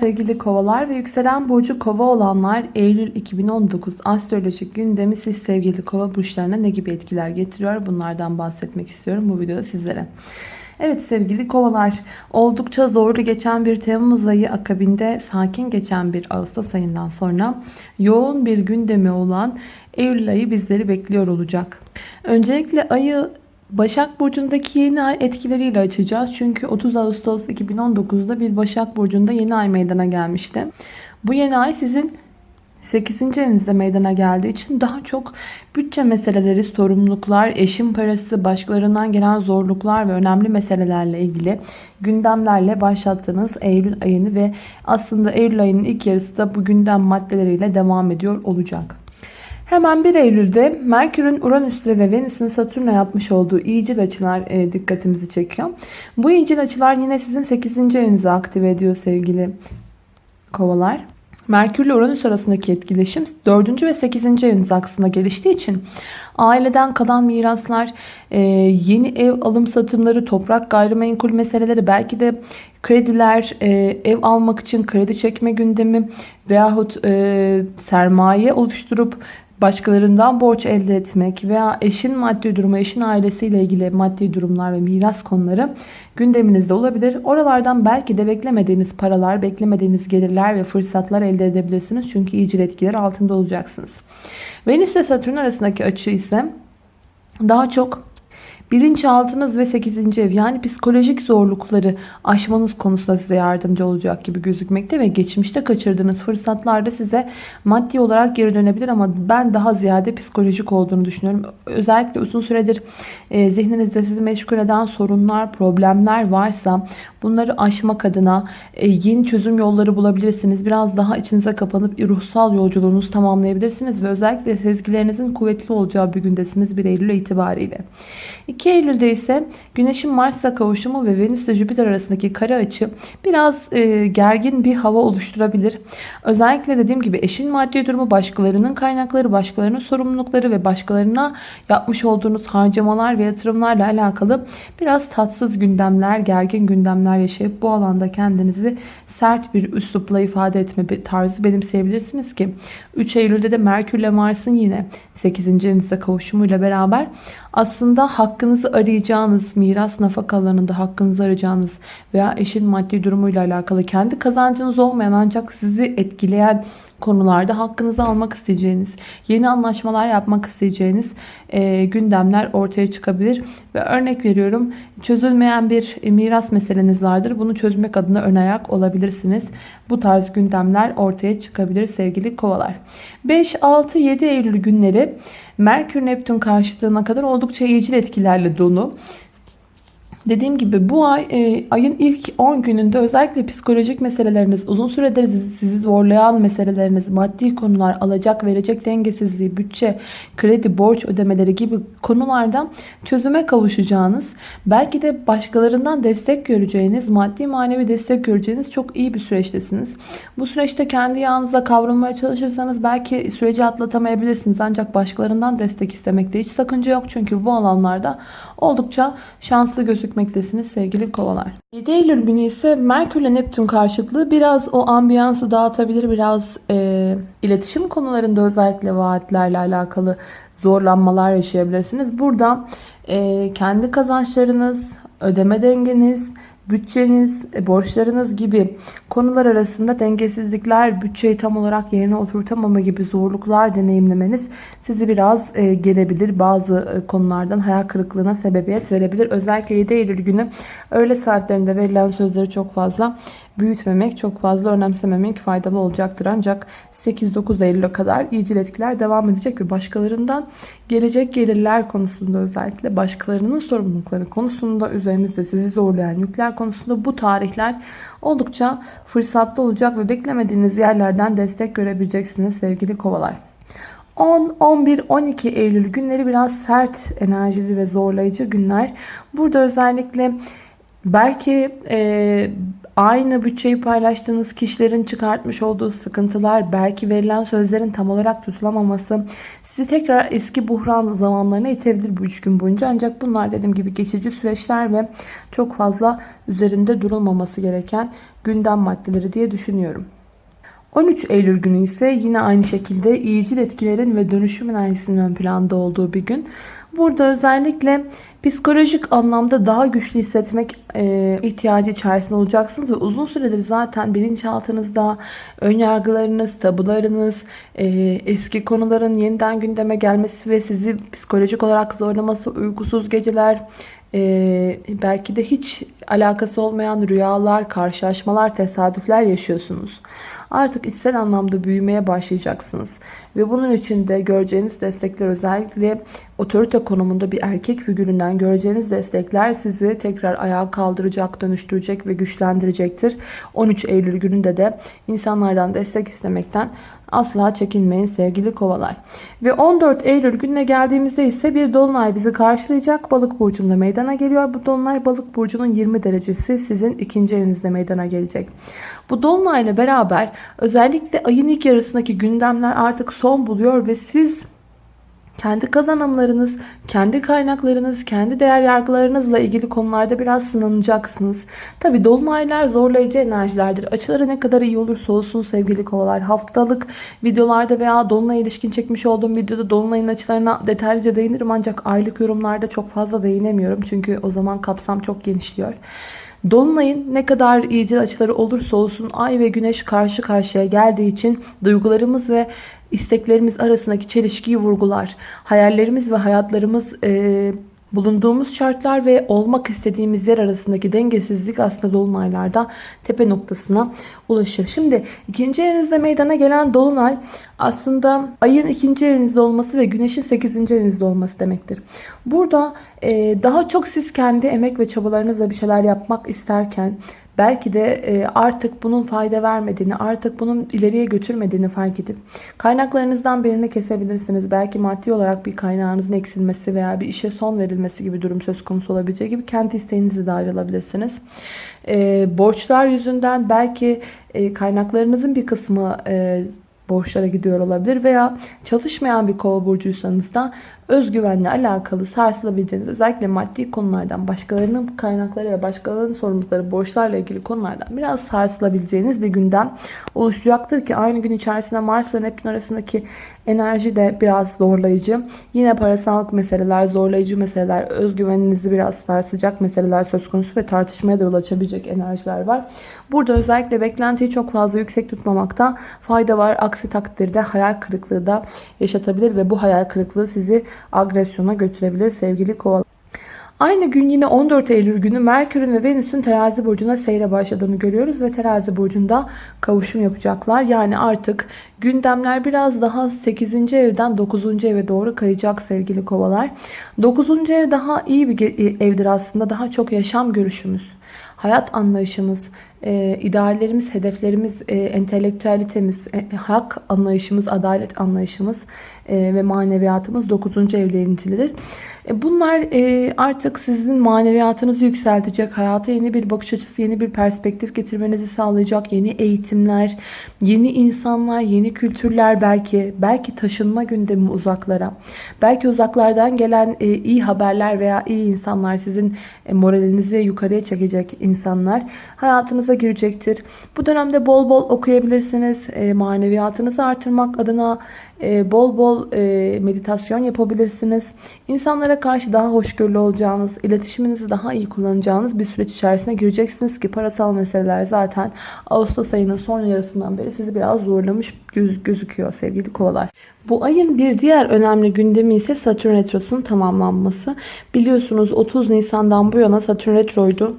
Sevgili kovalar ve yükselen burcu kova olanlar Eylül 2019 astrolojik gündemi siz sevgili kova burçlarına ne gibi etkiler getiriyor bunlardan bahsetmek istiyorum bu videoda sizlere. Evet sevgili kovalar oldukça zorlu geçen bir Temmuz ayı akabinde sakin geçen bir Ağustos ayından sonra yoğun bir gündemi olan Eylül ayı bizleri bekliyor olacak. Öncelikle ayı Başak Burcu'ndaki yeni ay etkileriyle açacağız. Çünkü 30 Ağustos 2019'da bir Başak Burcu'nda yeni ay meydana gelmişti. Bu yeni ay sizin 8. evinizde meydana geldiği için daha çok bütçe meseleleri, sorumluluklar, eşin parası, başkalarından gelen zorluklar ve önemli meselelerle ilgili gündemlerle başlattığınız Eylül ayını ve aslında Eylül ayının ilk yarısı da bu gündem maddeleriyle devam ediyor olacak. Hemen 1 Eylül'de Merkür'ün Uranüs'le ve Venüs'ün Satürn'e yapmış olduğu iyicil açılar e, dikkatimizi çekiyor. Bu iyicil açılar yine sizin 8. evinizi aktive ediyor sevgili kovalar. Merkür ile Uranüs arasındaki etkileşim 4. ve 8. eviniz aksında geliştiği için aileden kalan miraslar, e, yeni ev alım satımları, toprak gayrimenkul meseleleri, belki de krediler, e, ev almak için kredi çekme gündemi veyahut sermaye oluşturup başkalarından borç elde etmek veya eşin maddi durumu, eşin ailesiyle ilgili maddi durumlar ve miras konuları gündeminizde olabilir. Oralardan belki de beklemediğiniz paralar, beklemediğiniz gelirler ve fırsatlar elde edebilirsiniz. Çünkü iyicil etkiler altında olacaksınız. Venüs ile Satürn arasındaki açı ise daha çok Bilinçaltınız ve 8. ev yani psikolojik zorlukları aşmanız konusunda size yardımcı olacak gibi gözükmekte ve geçmişte kaçırdığınız fırsatlarda size maddi olarak geri dönebilir ama ben daha ziyade psikolojik olduğunu düşünüyorum. Özellikle uzun süredir e, zihninizde sizi meşgul eden sorunlar, problemler varsa bunları aşmak adına e, yeni çözüm yolları bulabilirsiniz. Biraz daha içinize kapanıp ruhsal yolculuğunuzu tamamlayabilirsiniz ve özellikle sezgilerinizin kuvvetli olacağı bir gündesiniz 1 Eylül itibariyle. 2 Eylül'de ise Güneş'in Mars'la kavuşumu ve Venüs Jüpiter arasındaki kare açı biraz e, gergin bir hava oluşturabilir. Özellikle dediğim gibi eşin maddi durumu, başkalarının kaynakları, başkalarının sorumlulukları ve başkalarına yapmış olduğunuz harcamalar ve yatırımlarla alakalı biraz tatsız gündemler, gergin gündemler yaşayıp bu alanda kendinizi sert bir üslupla ifade etme tarzı benimseyebilirsiniz ki 3 Eylül'de de Merkür ile Mars'ın yine 8. evinizde kavuşumuyla beraber aslında hakkınızı arayacağınız, miras nafakalarında hakkınızı arayacağınız veya eşin maddi durumuyla alakalı kendi kazancınız olmayan ancak sizi etkileyen konularda hakkınızı almak isteyeceğiniz, yeni anlaşmalar yapmak isteyeceğiniz e, gündemler ortaya çıkabilir. Ve örnek veriyorum çözülmeyen bir miras meseleniz vardır. Bunu çözmek adına ön ayak olabilirsiniz. Bu tarz gündemler ortaya çıkabilir sevgili kovalar. 5, 6, 7 Eylül günleri Merkür Neptün karşıtlığına kadar oldukça iyicil etkilerle dolu. Dediğim gibi bu ay e, ayın ilk 10 gününde özellikle psikolojik meseleleriniz, uzun süredir sizi zorlayan meseleleriniz, maddi konular, alacak verecek dengesizliği, bütçe, kredi, borç ödemeleri gibi konulardan çözüme kavuşacağınız, belki de başkalarından destek göreceğiniz, maddi manevi destek göreceğiniz çok iyi bir süreçtesiniz. Bu süreçte kendi yağınıza kavrulmaya çalışırsanız belki süreci atlatamayabilirsiniz. Ancak başkalarından destek istemekte hiç sakınca yok. Çünkü bu alanlarda oldukça şanslı gözükmektesiniz sevgili kovalar. 7 Eylül günü ise Merkür ile Neptün karşıtlığı biraz o ambiyansı dağıtabilir. Biraz e, iletişim konularında özellikle vaatlerle alakalı zorlanmalar yaşayabilirsiniz. Burada e, kendi kazançlarınız, ödeme dengeniz, bütçeniz, e, borçlarınız gibi konular arasında dengesizlikler, bütçeyi tam olarak yerine oturtamama gibi zorluklar deneyimlemeniz sizi biraz e, gelebilir. Bazı e, konulardan hayal kırıklığına sebebiyet verebilir. Özellikle 7 Eylül günü öğle saatlerinde verilen sözleri çok fazla büyütmemek, çok fazla önemsememek faydalı olacaktır. Ancak 8-9 Eylül'e kadar iyicil etkiler devam edecek ve başkalarından gelecek gelirler konusunda özellikle başkalarının sorumlulukları konusunda üzerinizde sizi zorlayan yükler konusunda bu tarihler oldukça fırsatlı olacak ve beklemediğiniz yerlerden destek görebileceksiniz sevgili kovalar. 10, 11, 12 Eylül günleri biraz sert enerjili ve zorlayıcı günler. Burada özellikle belki e, aynı bütçeyi paylaştığınız kişilerin çıkartmış olduğu sıkıntılar, belki verilen sözlerin tam olarak tutulamaması sizi tekrar eski buhran zamanlarına itebilir bu üç gün boyunca. Ancak bunlar dediğim gibi geçici süreçler ve çok fazla üzerinde durulmaması gereken gündem maddeleri diye düşünüyorum. 13 Eylül günü ise yine aynı şekilde iyicil etkilerin ve dönüşüm enerjisinin ön planda olduğu bir gün. Burada özellikle psikolojik anlamda daha güçlü hissetmek e, ihtiyacı içerisinde olacaksınız ve uzun süredir zaten bilinçaltınızda ön yargılarınız, tabularınız, e, eski konuların yeniden gündeme gelmesi ve sizi psikolojik olarak zorlaması, uykusuz geceler, e, belki de hiç alakası olmayan rüyalar, karşılaşmalar, tesadüfler yaşıyorsunuz. Artık içsel anlamda büyümeye başlayacaksınız. Ve bunun için de göreceğiniz destekler özellikle otorite konumunda bir erkek figüründen göreceğiniz destekler sizi tekrar ayağa kaldıracak, dönüştürecek ve güçlendirecektir. 13 Eylül gününde de insanlardan destek istemekten asla çekinmeyin sevgili kovalar. Ve 14 Eylül gününe geldiğimizde ise bir dolunay bizi karşılayacak. Balık burcunda meydana geliyor. Bu dolunay balık burcunun 20 derecesi sizin ikinci evinizde meydana gelecek. Bu dolunayla beraber özellikle ayın ilk yarısındaki gündemler artık son buluyor ve siz kendi kazanımlarınız, kendi kaynaklarınız, kendi değer yargılarınızla ilgili konularda biraz sınanacaksınız. Tabi dolunaylar zorlayıcı enerjilerdir. Açıları ne kadar iyi olursa olsun sevgili kovalar. Haftalık videolarda veya dolunay ilişkin çekmiş olduğum videoda dolunayın açılarına detaylıca değinirim. Ancak aylık yorumlarda çok fazla değinemiyorum. Çünkü o zaman kapsam çok genişliyor. Dolunayın ne kadar iyice açıları olursa olsun ay ve güneş karşı karşıya geldiği için duygularımız ve isteklerimiz arasındaki çelişkiyi vurgular. Hayallerimiz ve hayatlarımız e, bulunduğumuz şartlar ve olmak istediğimiz yer arasındaki dengesizlik aslında dolunaylarda tepe noktasına ulaşır. Şimdi ikinci evinizde meydana gelen dolunay aslında ayın ikinci evinizde olması ve güneşin sekizinci evinizde olması demektir. Burada e, daha çok siz kendi emek ve çabalarınızla bir şeyler yapmak isterken belki de e, artık bunun fayda vermediğini, artık bunun ileriye götürmediğini fark edip kaynaklarınızdan birini kesebilirsiniz. Belki maddi olarak bir kaynağınızın eksilmesi veya bir işe son verilmesi gibi durum söz konusu olabileceği gibi kendi isteğinizi de ayrılabilirsiniz. E, borçlar yüzünden belki e, kaynaklarınızın bir kısmı borçlara gidiyor olabilir veya çalışmayan bir kova burcuysanız da özgüvenle alakalı sarsılabileceğiniz özellikle maddi konulardan başkalarının kaynakları ve başkalarının sorumlulukları borçlarla ilgili konulardan biraz sarsılabileceğiniz bir gündem oluşacaktır ki aynı gün içerisinde Mars ve Neptün arasındaki enerji de biraz zorlayıcı. Yine parasallık meseleler, zorlayıcı meseleler, özgüveninizi biraz sarsacak meseleler söz konusu ve tartışmaya da yol açabilecek enerjiler var. Burada özellikle beklentiyi çok fazla yüksek tutmamakta fayda var. Aksi takdirde hayal kırıklığı da yaşatabilir ve bu hayal kırıklığı sizi agresyona götürebilir sevgili kovalar. Aynı gün yine 14 Eylül günü Merkür'ün ve Venüs'ün terazi burcuna seyre başladığını görüyoruz ve terazi burcunda kavuşum yapacaklar. Yani artık gündemler biraz daha 8. evden 9. eve doğru kayacak sevgili kovalar. 9. ev daha iyi bir evdir aslında. Daha çok yaşam görüşümüz, hayat anlayışımız, e, ideallerimiz, hedeflerimiz, e, entelektüelitemiz, e, hak anlayışımız, adalet anlayışımız e, ve maneviyatımız 9. evle ilintilidir. E, bunlar e, artık sizin maneviyatınızı yükseltecek, hayata yeni bir bakış açısı, yeni bir perspektif getirmenizi sağlayacak yeni eğitimler, yeni insanlar, yeni kültürler belki, belki taşınma gündemi uzaklara, belki uzaklardan gelen e, iyi haberler veya iyi insanlar sizin moralinizi yukarıya çekecek insanlar hayatınıza girecektir. Bu dönemde bol bol okuyabilirsiniz. Maneviyatınızı artırmak adına ee, bol bol e, meditasyon yapabilirsiniz. İnsanlara karşı daha hoşgörülü olacağınız, iletişiminizi daha iyi kullanacağınız bir süreç içerisine gireceksiniz ki parasal meseleler zaten Ağustos ayının son yarısından beri sizi biraz zorlamış göz, gözüküyor sevgili kovalar. Bu ayın bir diğer önemli gündemi ise Satürn Retrosu'nun tamamlanması. Biliyorsunuz 30 Nisan'dan bu yana Satürn Retro'ydu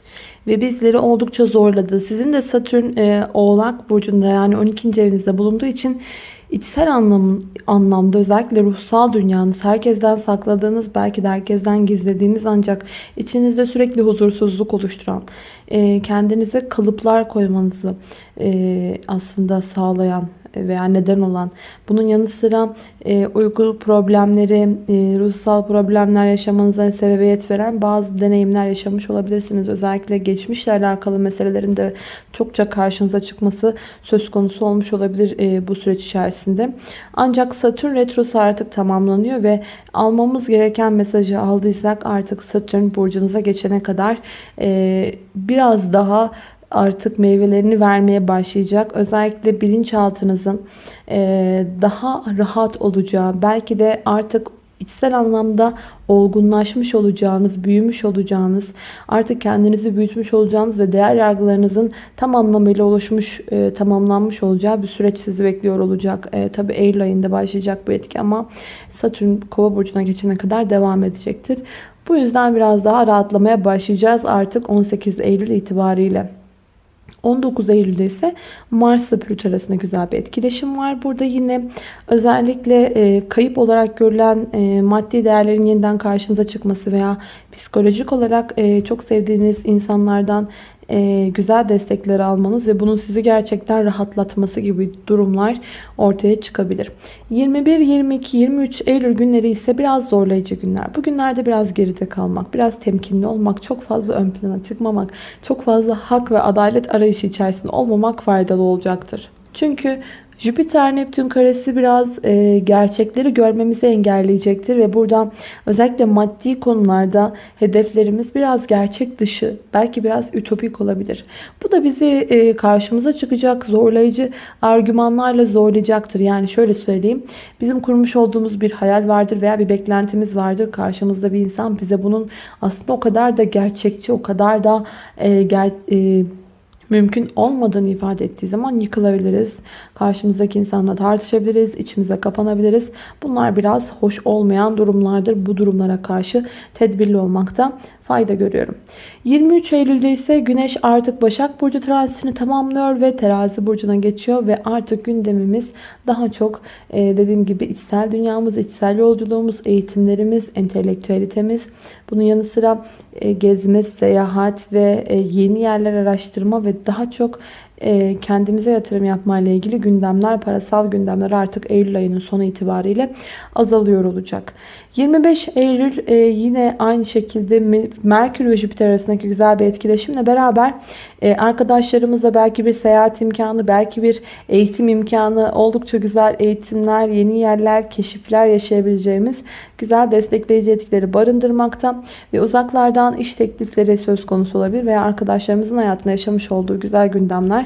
ve bizleri oldukça zorladı. Sizin de Satürn e, Oğlak Burcu'nda yani 12. evinizde bulunduğu için içsel anlam, anlamda özellikle ruhsal dünyanız, herkesten sakladığınız, belki de herkesten gizlediğiniz ancak içinizde sürekli huzursuzluk oluşturan, e, kendinize kalıplar koymanızı e, aslında sağlayan veya neden olan bunun yanı sıra e, uyku problemleri, e, ruhsal problemler yaşamanıza sebebiyet veren bazı deneyimler yaşamış olabilirsiniz. Özellikle geçmişle alakalı meselelerin de çokça karşınıza çıkması söz konusu olmuş olabilir e, bu süreç içerisinde. Ancak Satürn retrosu artık tamamlanıyor ve almamız gereken mesajı aldıysak artık Satürn burcunuza geçene kadar e, biraz daha artık meyvelerini vermeye başlayacak. Özellikle bilinçaltınızın e, daha rahat olacağı, belki de artık içsel anlamda olgunlaşmış olacağınız, büyümüş olacağınız, artık kendinizi büyütmüş olacağınız ve değer yargılarınızın tam anlamıyla oluşmuş, e, tamamlanmış olacağı bir süreç sizi bekliyor olacak. E, Tabi Eylül ayında başlayacak bu etki ama Satürn kova burcuna geçene kadar devam edecektir. Bu yüzden biraz daha rahatlamaya başlayacağız artık 18 Eylül itibariyle. 19 Eylül'de ise Mars ile Plüto arasında güzel bir etkileşim var. Burada yine özellikle e, kayıp olarak görülen e, maddi değerlerin yeniden karşınıza çıkması veya psikolojik olarak e, çok sevdiğiniz insanlardan e, güzel destekler almanız ve bunun sizi gerçekten rahatlatması gibi durumlar ortaya çıkabilir. 21, 22, 23 Eylül günleri ise biraz zorlayıcı günler. Bu günlerde biraz geride kalmak, biraz temkinli olmak, çok fazla ön plana çıkmamak, çok fazla hak ve adalet arayışı içerisinde olmamak faydalı olacaktır. Çünkü Jüpiter Neptün karesi biraz e, gerçekleri görmemizi engelleyecektir ve buradan özellikle maddi konularda hedeflerimiz biraz gerçek dışı, belki biraz ütopik olabilir. Bu da bizi e, karşımıza çıkacak zorlayıcı argümanlarla zorlayacaktır. Yani şöyle söyleyeyim. Bizim kurmuş olduğumuz bir hayal vardır veya bir beklentimiz vardır. Karşımızda bir insan bize bunun aslında o kadar da gerçekçi, o kadar da e, ger e, mümkün olmadığını ifade ettiği zaman yıkılabiliriz. Karşımızdaki insanla tartışabiliriz, içimize kapanabiliriz. Bunlar biraz hoş olmayan durumlardır. Bu durumlara karşı tedbirli olmakta fayda görüyorum. 23 Eylül'de ise Güneş artık Başak Burcu transitini tamamlıyor ve Terazi Burcu'na geçiyor ve artık gündemimiz daha çok e, dediğim gibi içsel dünyamız, içsel yolculuğumuz, eğitimlerimiz, entelektüelitemiz, bunun yanı sıra e, gezme, seyahat ve e, yeni yerler araştırma ve daha çok kendimize yatırım yapma ile ilgili gündemler, parasal gündemler artık Eylül ayının sonu itibariyle azalıyor olacak. 25 Eylül e, yine aynı şekilde Merkür ve Jüpiter arasındaki güzel bir etkileşimle beraber e, arkadaşlarımızla belki bir seyahat imkanı, belki bir eğitim imkanı, oldukça güzel eğitimler, yeni yerler, keşifler yaşayabileceğimiz güzel destekleyici etkileri barındırmakta ve uzaklardan iş teklifleri söz konusu olabilir veya arkadaşlarımızın hayatında yaşamış olduğu güzel gündemler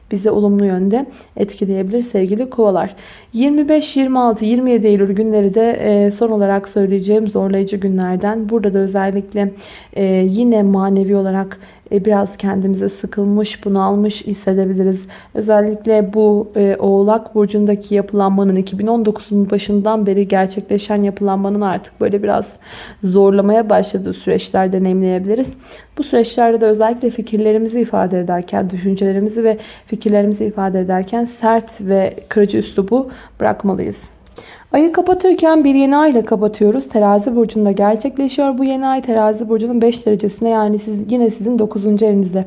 bize olumlu yönde etkileyebilir sevgili kovalar. 25, 26, 27 Eylül günleri de e, son olarak söyleyeceğim zorlayıcı günlerden. Burada da özellikle e, yine manevi olarak e, biraz kendimize sıkılmış, bunalmış hissedebiliriz. Özellikle bu Oğlak Burcu'ndaki yapılanmanın 2019'un başından beri gerçekleşen yapılanmanın artık böyle biraz zorlamaya başladığı süreçler deneyimleyebiliriz. Bu süreçlerde de özellikle fikirlerimizi ifade ederken, düşüncelerimizi ve fikirlerimizi ifade ederken sert ve kırıcı üslubu bırakmalıyız. Ayı kapatırken bir yeni ay ile kapatıyoruz. Terazi burcunda gerçekleşiyor. Bu yeni ay terazi burcunun 5 derecesinde yani siz, yine sizin 9. evinizde.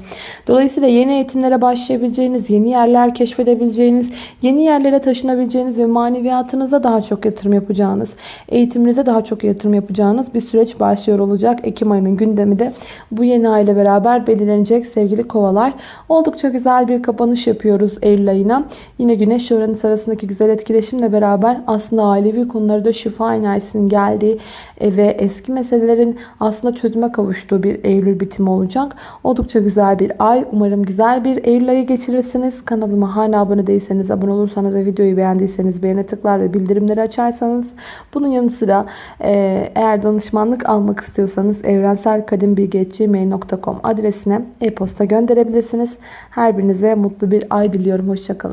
Dolayısıyla yeni eğitimlere başlayabileceğiniz, yeni yerler keşfedebileceğiniz, yeni yerlere taşınabileceğiniz ve maneviyatınıza daha çok yatırım yapacağınız, eğitiminize daha çok yatırım yapacağınız bir süreç başlıyor olacak. Ekim ayının gündemi de bu yeni ay ile beraber belirlenecek sevgili kovalar. Oldukça güzel bir kapanış yapıyoruz Eylül ayına. Yine Güneş Uranüs arasındaki güzel etkileşimle beraber aslında ailevi konularda şifa enerjisinin geldiği e, ve eski meselelerin aslında çözüme kavuştuğu bir Eylül bitimi olacak. Oldukça güzel bir ay. Umarım güzel bir Eylül ayı geçirirsiniz. Kanalıma hala abone değilseniz, abone olursanız ve videoyu beğendiyseniz beğene tıklar ve bildirimleri açarsanız. Bunun yanı sıra e, eğer danışmanlık almak istiyorsanız evrenselkadimbilgi.gmail.com adresine e-posta gönderebilirsiniz. Her birinize mutlu bir ay diliyorum. Hoşçakalın.